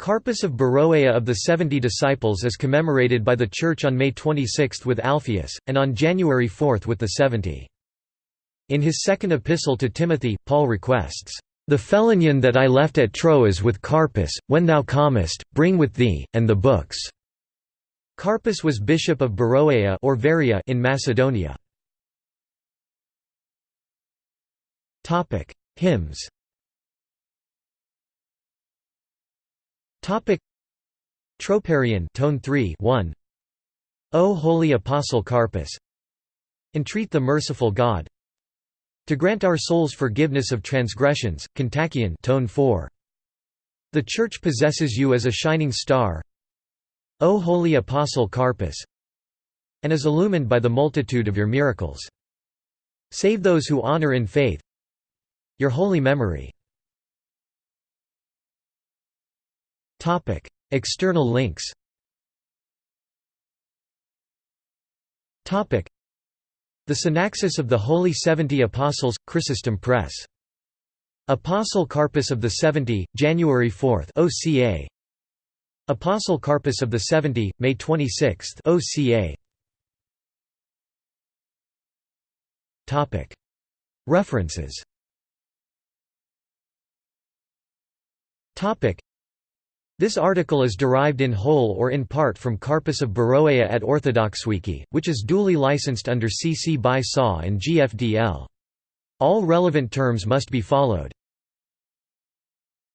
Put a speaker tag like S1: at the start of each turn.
S1: Carpus of Beroea of the Seventy Disciples is commemorated by the Church on May 26 with Alphaeus, and on January 4 with the Seventy. In his second epistle to Timothy, Paul requests, "...the phelonion that I left at Troas with Carpus, when thou comest, bring with thee, and the books." Carpus was bishop of Beroea or Veria in Macedonia. Hymns Topic. Troparion tone 3 1 O holy apostle Carpus. Entreat the merciful God. To grant our souls forgiveness of transgressions Kontakion tone 4 The church possesses you as a shining star. O holy apostle Carpus. And is illumined by the multitude of your miracles. Save those who honor in faith. Your holy memory Topic: External links. Topic: The Synaxis of the Holy Seventy Apostles, Chrysostom Press. Apostle Carpus of the Seventy, January 4, OCA. Apostle Carpus of the Seventy, May 26, OCA. Topic: References. Topic: this article is derived in whole or in part from Carpus of Beroea at OrthodoxWiki, which is duly licensed under CC by SA and GFDL. All relevant terms must be followed.